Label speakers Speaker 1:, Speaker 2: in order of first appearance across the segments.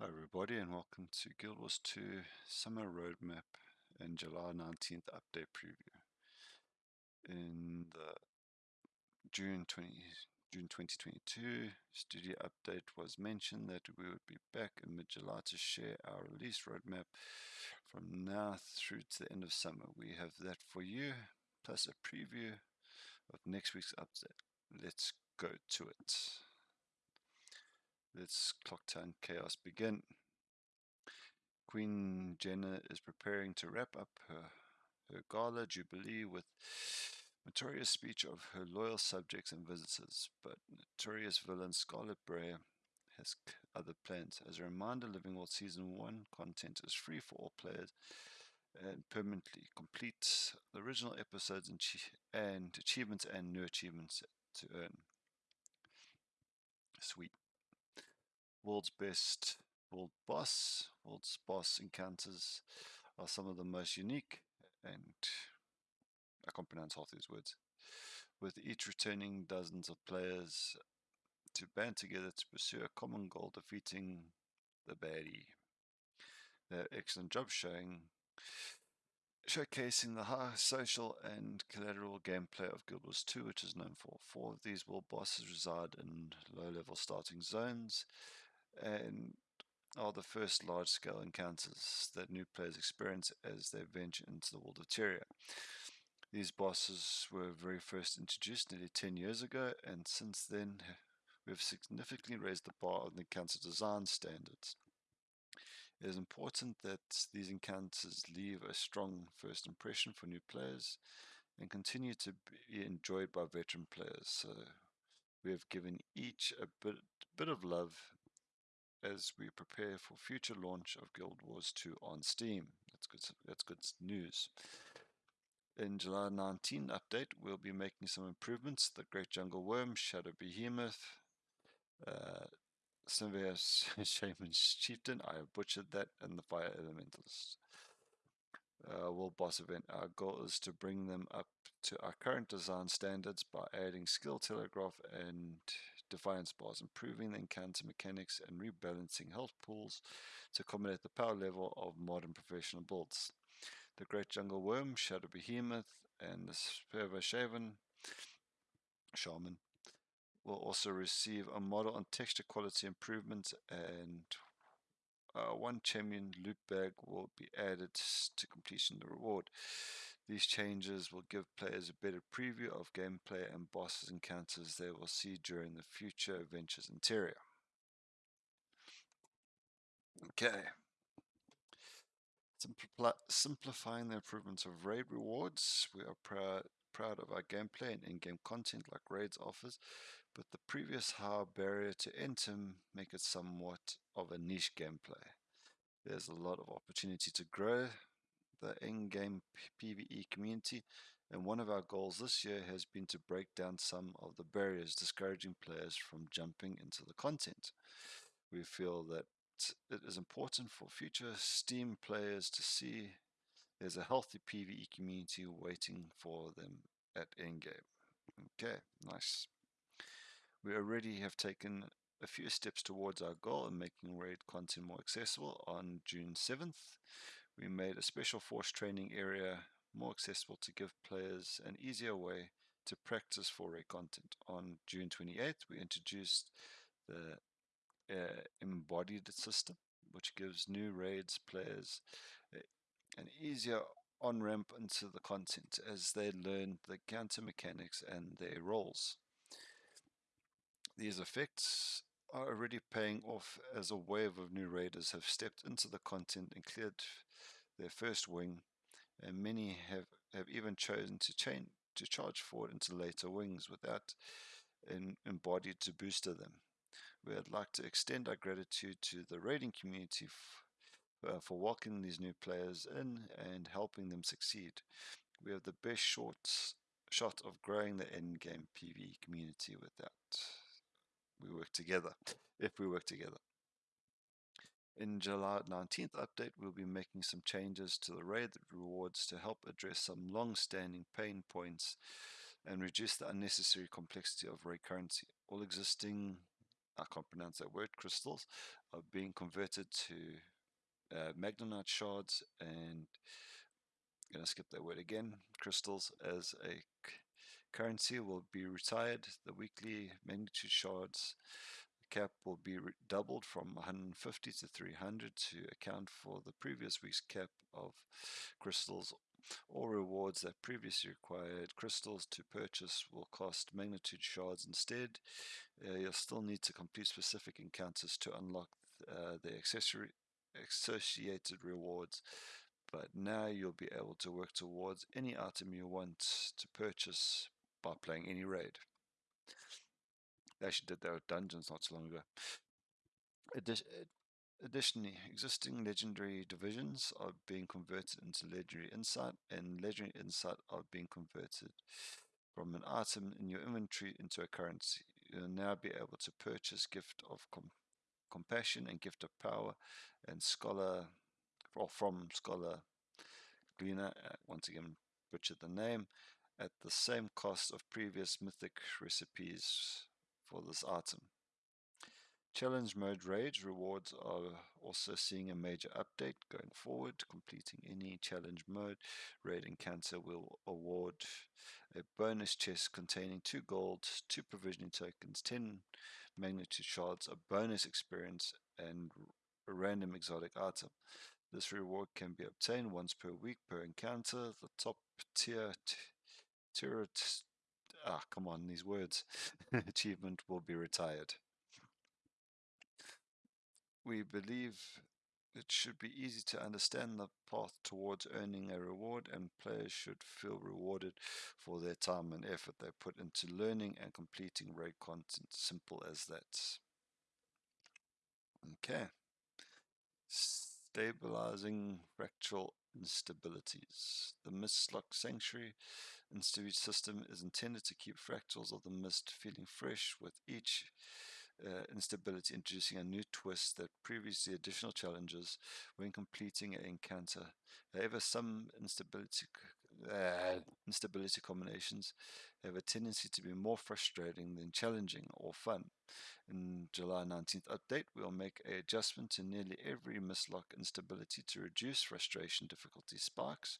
Speaker 1: Hi everybody and welcome to Guild Wars 2 Summer Roadmap and July 19th update preview. In the June 20 June 2022 studio update was mentioned that we would be back in mid-July to share our release roadmap from now through to the end of summer. We have that for you plus a preview of next week's update. Let's go to it. Let's clock time Chaos begin. Queen Jennah is preparing to wrap up her, her gala jubilee with notorious speech of her loyal subjects and visitors, but notorious villain Scarlet Briar has other plans. As a reminder, Living World Season 1 content is free for all players and permanently complete the original episodes and, and achievements and new achievements to earn. Sweet world's best world boss. World's boss encounters are some of the most unique and I can't pronounce half these words. With each returning dozens of players to band together to pursue a common goal, defeating the baddie. They're excellent job showing showcasing the high social and collateral gameplay of Guild Wars 2, which is known for. Four of these world bosses reside in low-level starting zones, and are the first large-scale encounters that new players experience as they venture into the world of Tyria. These bosses were very first introduced nearly 10 years ago, and since then we've significantly raised the bar on the encounter design standards. It is important that these encounters leave a strong first impression for new players and continue to be enjoyed by veteran players. So we have given each a bit, bit of love as we prepare for future launch of Guild Wars 2 on Steam. That's good, that's good news. In July 19 update, we'll be making some improvements. The Great Jungle Worm, Shadow Behemoth, uh, Shaman's Chieftain, I have butchered that, and the Fire Elementalists. Uh, World Boss event. Our goal is to bring them up to our current design standards by adding skill telegraph and defiance bars, improving the encounter mechanics, and rebalancing health pools to accommodate the power level of modern professional builds. The Great Jungle Worm, Shadow Behemoth, and the Sperva Shaven Shaman will also receive a model and texture quality improvement and uh, one champion loot bag will be added to completion the reward. These changes will give players a better preview of gameplay and bosses encounters they will see during the future adventures in Tyria. Okay. Simpli simplifying the improvements of raid rewards. We are proud, proud of our gameplay and in-game content like raids offers, but the previous high barrier to enter make it somewhat of a niche gameplay. There's a lot of opportunity to grow the in-game PvE community and one of our goals this year has been to break down some of the barriers discouraging players from jumping into the content. We feel that it is important for future Steam players to see there's a healthy PvE community waiting for them at endgame. Okay, nice. We already have taken a few steps towards our goal of making raid content more accessible on June 7th. We made a special force training area more accessible to give players an easier way to practice for raid content. On June 28th, we introduced the uh, embodied system, which gives new raids players an easier on-ramp into the content as they learn the counter mechanics and their roles. These effects are already paying off as a wave of new raiders have stepped into the content and cleared their first wing, and many have, have even chosen to chain to charge forward into later wings without an embodied to booster them. We would like to extend our gratitude to the raiding community uh, for welcoming these new players in and helping them succeed. We have the best short shot of growing the end game PvE community with that. We work together, if we work together. In July 19th update, we'll be making some changes to the raid rewards to help address some long-standing pain points and reduce the unnecessary complexity of raid currency. All existing I can't pronounce that word, crystals, are being converted to uh, Magnetite shards and I'm going to skip that word again. Crystals as a currency will be retired. The weekly Magnetite shards cap will be doubled from 150 to 300 to account for the previous week's cap of crystals. All rewards that previously required crystals to purchase will cost Magnetite shards instead. Uh, you'll still need to complete specific encounters to unlock uh, the accessory associated rewards but now you'll be able to work towards any item you want to purchase by playing any raid. They actually did that with dungeons not so long ago. Additionally, existing legendary divisions are being converted into legendary insight, and legendary insight are being converted from an item in your inventory into a currency. You'll now be able to purchase Gift of Com Compassion and Gift of Power and Scholar or from Scholar Gleaner, uh, once again butchered the name, at the same cost of previous mythic recipes for this item. Challenge mode raids rewards are also seeing a major update going forward. Completing any challenge mode raid encounter will award a bonus chest containing 2 gold, 2 provisioning tokens, 10 Magnetite shards, a bonus experience, and a random exotic item. This reward can be obtained once per week per encounter. The top tier, tier ah, come on, these words, achievement will be retired. We believe it should be easy to understand the path towards earning a reward, and players should feel rewarded for their time and effort they put into learning and completing raid content. Simple as that. Okay. Stabilizing fractal instabilities. The Mistlock Sanctuary instability system is intended to keep fractals of the mist feeling fresh with each uh, instability introducing a new twist that previously additional challenges when completing an encounter. However, some instability uh, instability combinations have a tendency to be more frustrating than challenging or fun. In July 19th update, we'll make a adjustment to nearly every Mistlock instability to reduce frustration difficulty spikes,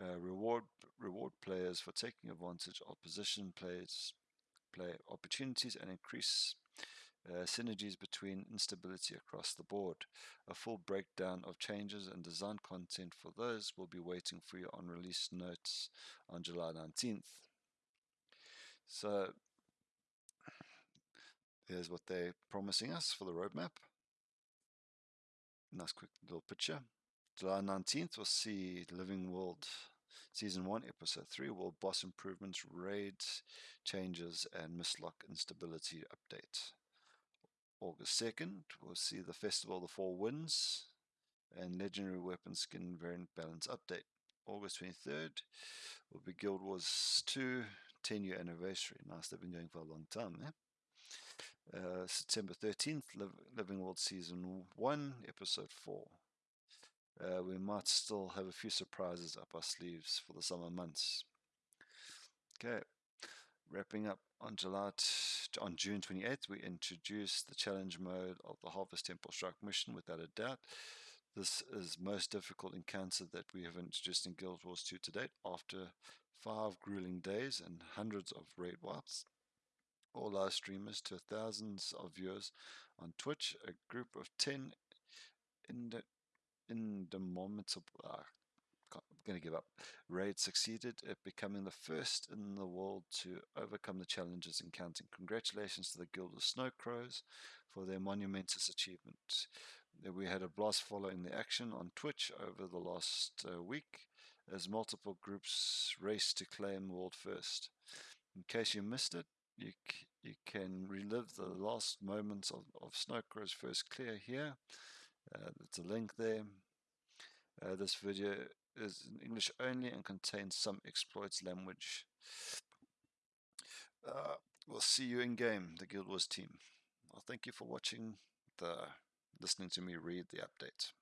Speaker 1: uh, reward reward players for taking advantage of position plays play opportunities and increase uh, synergies between instability across the board. A full breakdown of changes and design content for those will be waiting for you on release notes on July 19th. So Here's what they're promising us for the roadmap. Nice quick little picture. July 19th, we'll see Living World Season 1, Episode 3, World Boss Improvements, Raid Changes, and Mistlock Instability Update. August 2nd, we'll see the Festival of the Four Winds and Legendary Weapon Skin Variant Balance Update. August 23rd will be Guild Wars 2 10 year anniversary. Nice, they've been going for a long time, eh? Uh, September 13th, Living World Season 1, Episode 4. Uh, we might still have a few surprises up our sleeves for the summer months. Okay, wrapping up on July on June 28th, we introduced the challenge mode of the Harvest Temple Strike mission without a doubt. This is most difficult encounter that we have introduced in Guild Wars 2 to date after five grueling days and hundreds of raid wipes all our streamers to thousands of viewers on Twitch, a group of 10 in the in the moment of uh, I'm going to give up. Raid succeeded at becoming the first in the world to overcome the challenges encountered. Congratulations to the Guild of Snow Crows for their monumentous achievement. We had a blast following the action on Twitch over the last uh, week as multiple groups raced to claim world first. In case you missed it, you, you can relive the last moments of, of Snowcrow's first clear here. Uh, a link there. Uh, this video is in English only and contains some exploits language. Uh, we'll see you in game, the Guild Wars team. Well, thank you for watching the listening to me read the update.